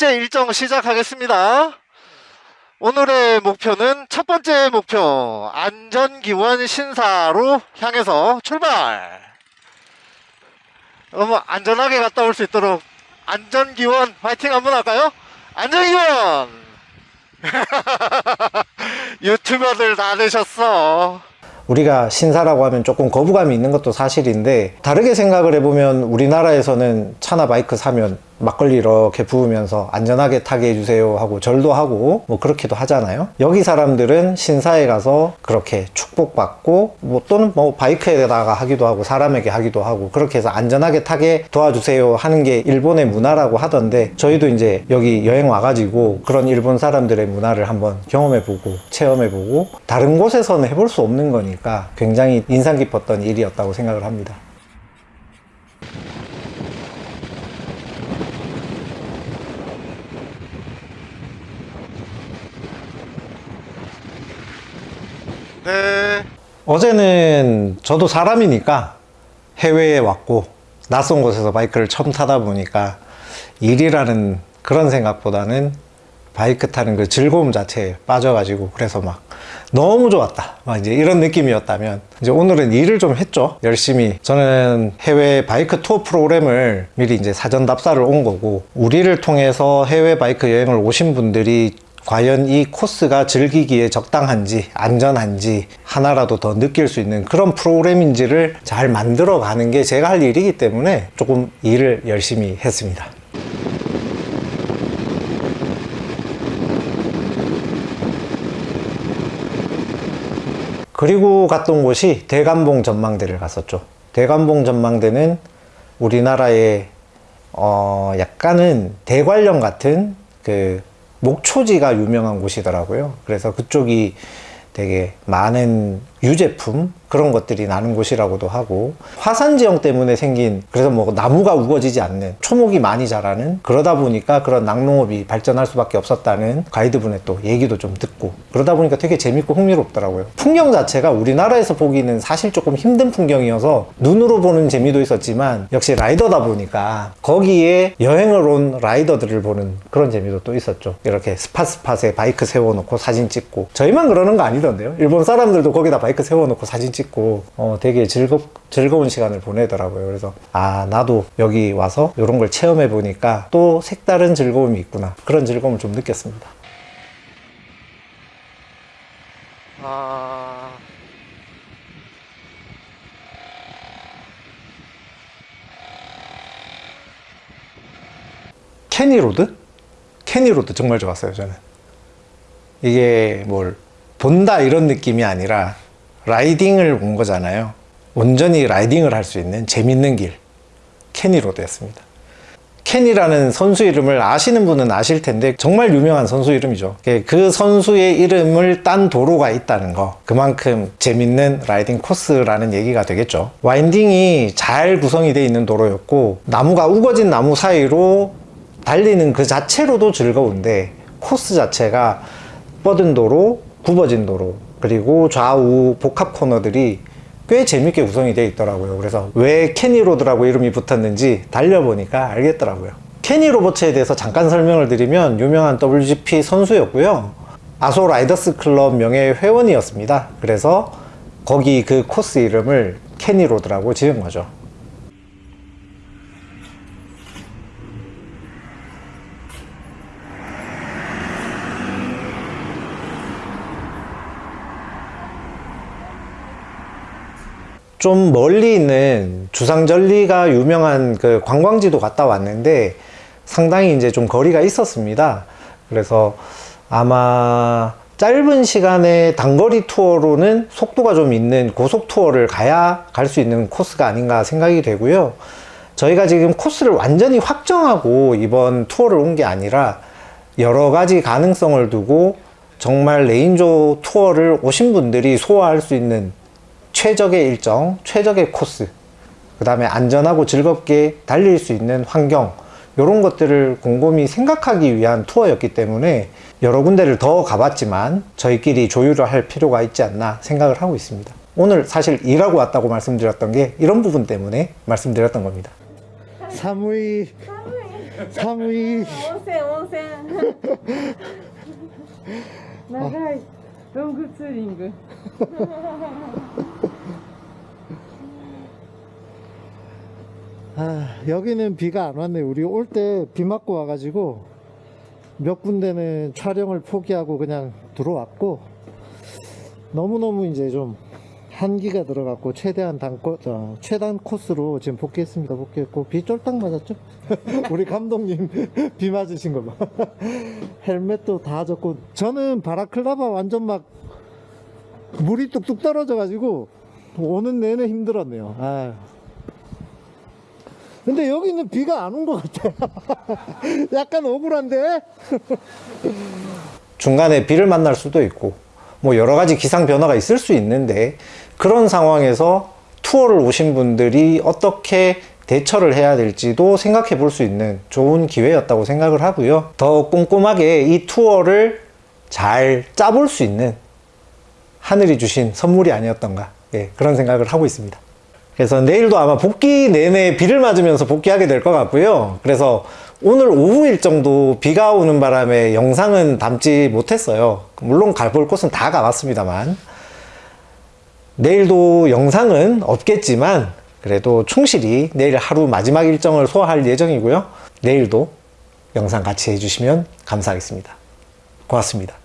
번째 일정 시작하겠습니다. 오늘의 목표는 첫 번째 목표 안전기원 신사로 향해서 출발. 너무 안전하게 갔다 올 수 있도록 안전기원 화이팅 한번 할까요? 안전기원. 유튜버들 다 되셨어. 우리가 신사라고 하면 조금 거부감이 있는 것도 사실인데 다르게 생각을 해보면 우리나라에서는 차나 바이크 사면 막걸리 이렇게 부으면서 안전하게 타게 해주세요 하고 절도 하고 뭐 그렇기도 하잖아요. 여기 사람들은 신사에 가서 그렇게 축복받고 뭐 또는 뭐 바이크에다가 하기도 하고 사람에게 하기도 하고 그렇게 해서 안전하게 타게 도와주세요 하는 게 일본의 문화라고 하던데 저희도 이제 여기 여행 와가지고 그런 일본 사람들의 문화를 한번 경험해보고 체험해보고 다른 곳에서는 해볼 수 없는 거니까 굉장히 인상 깊었던 일이었다고 생각을 합니다 네. 어제는 저도 사람이니까 해외에 왔고 낯선 곳에서 바이크를 처음 타다 보니까 일이라는 그런 생각보다는 바이크 타는 그 즐거움 자체에 빠져가지고 그래서 막 너무 좋았다. 막 이제 이런 느낌이었다면 이제 오늘은 일을 좀 했죠. 열심히. 저는 해외 바이크 투어 프로그램을 미리 이제 사전 답사를 온 거고 우리를 통해서 해외 바이크 여행을 오신 분들이 과연 이 코스가 즐기기에 적당한지 안전한지 하나라도 더 느낄 수 있는 그런 프로그램인지를 잘 만들어 가는 게 제가 할 일이기 때문에 조금 일을 열심히 했습니다. 그리고 갔던 곳이 대감봉 전망대를 갔었죠. 대감봉 전망대는 우리나라의 어 약간은 대관령 같은 그 목초지가 유명한 곳이더라고요. 그래서 그쪽이 되게 많은 유제품 그런 것들이 나는 곳이라고도 하고 화산 지형 때문에 생긴 그래서 뭐 나무가 우거지지 않는 초목이 많이 자라는 그러다 보니까 그런 낙농업이 발전할 수밖에 없었다는 가이드분의 또 얘기도 좀 듣고 그러다 보니까 되게 재밌고 흥미롭더라고요. 풍경 자체가 우리나라에서 보기는 사실 조금 힘든 풍경이어서 눈으로 보는 재미도 있었지만 역시 라이더다 보니까 거기에 여행을 온 라이더들을 보는 그런 재미도 또 있었죠. 이렇게 스팟스팟에 바이크 세워놓고 사진 찍고. 저희만 그러는 거 아니던데요. 일본 사람들도 거기다 바이크 세워놓고 사진 찍고 어, 되게 즐겁, 즐거운 시간을 보내더라고요 그래서 아 나도 여기 와서 이런 걸 체험해 보니까 또 색다른 즐거움이 있구나 그런 즐거움을 좀 느꼈습니다 아. 케니로드? 케니로드 정말 좋았어요 저는 이게 뭘 본다 이런 느낌이 아니라 riding을 온 거잖아요. 온전히 riding을 할 수 있는 재밌는 길. 케니로드였습니다. 케니라는 선수 이름을 아시는 분은 아실 텐데 정말 유명한 선수 이름이죠. 그 선수의 이름을 딴 도로가 있다는 거. 그만큼 재밌는 riding 코스라는 얘기가 되겠죠. winding이 잘 구성이 되어 있는 도로였고 나무가 우거진 나무 사이로 달리는 그 자체로도 즐거운데 코스 자체가 뻗은 도로 굽어진 도로 그리고 좌우 복합 코너들이 꽤 재밌게 구성이 되어 있더라고요. 그래서 왜 캐니로드라고 이름이 붙었는지 달려보니까 알겠더라고요. 캐니 로버츠에 대해서 잠깐 설명을 드리면 유명한 WGP 선수였고요. 아소 라이더스 클럽 명예 회원이었습니다. 그래서 거기 그 코스 이름을 캐니 로드라고 지은 거죠 좀 멀리 있는 주상절리가 유명한 그 관광지도 갔다 왔는데 상당히 이제 좀 거리가 있었습니다. 그래서 아마 짧은 시간에 단거리 투어로는 속도가 좀 있는 고속 투어를 가야 갈 수 있는 코스가 아닌가 생각이 되고요. 저희가 지금 코스를 완전히 확정하고 이번 투어를 온 게 아니라 여러 가지 가능성을 두고 정말 레인조 투어를 오신 분들이 소화할 수 있는 최적의 일정, 최적의 코스 그 다음에 안전하고 즐겁게 달릴 수 있는 환경 이런 것들을 곰곰이 생각하기 위한 투어였기 때문에 여러 군데를 더 가봤지만 저희끼리 조율을 할 필요가 있지 않나 생각을 하고 있습니다 오늘 사실 일하고 왔다고 말씀드렸던 게 이런 부분 때문에 말씀드렸던 겁니다 사무이 寒い温泉温泉長いロングツーリング 아, 여기는 비가 안 왔네. 우리 올 때 비 맞고 와가지고 몇 군데는 촬영을 포기하고 그냥 들어왔고 너무너무 이제 좀 한기가 들어갔고 최대한 단코, 어, 최단 코스로 지금 복귀했습니다. 복귀했고 비 쫄딱 맞았죠? 우리 감독님 비 맞으신 거 봐. 헬멧도 다 젖고 저는 바라클라바 완전 막 물이 뚝뚝 떨어져 가지고 오는 내내 힘들었네요. 아. 근데 여기는 비가 안 온 것 같아. 약간 억울한데? 중간에 비를 만날 수도 있고 뭐 여러 가지 기상 변화가 있을 수 있는데 그런 상황에서 투어를 오신 분들이 어떻게 대처를 해야 될지도 생각해 볼 수 있는 좋은 기회였다고 생각을 하고요. 더 꼼꼼하게 이 투어를 잘 짜볼 수 있는 하늘이 주신 선물이 아니었던가 예, 그런 생각을 하고 있습니다. 그래서 내일도 아마 복귀 내내 비를 맞으면서 복귀하게 될 것 같고요. 그래서 오늘 오후 일정도 비가 오는 바람에 영상은 담지 못했어요. 물론 가볼 곳은 다 가봤습니다만 내일도 영상은 없겠지만 그래도 충실히 내일 하루 마지막 일정을 소화할 예정이고요. 내일도 영상 같이 해주시면 감사하겠습니다. 고맙습니다.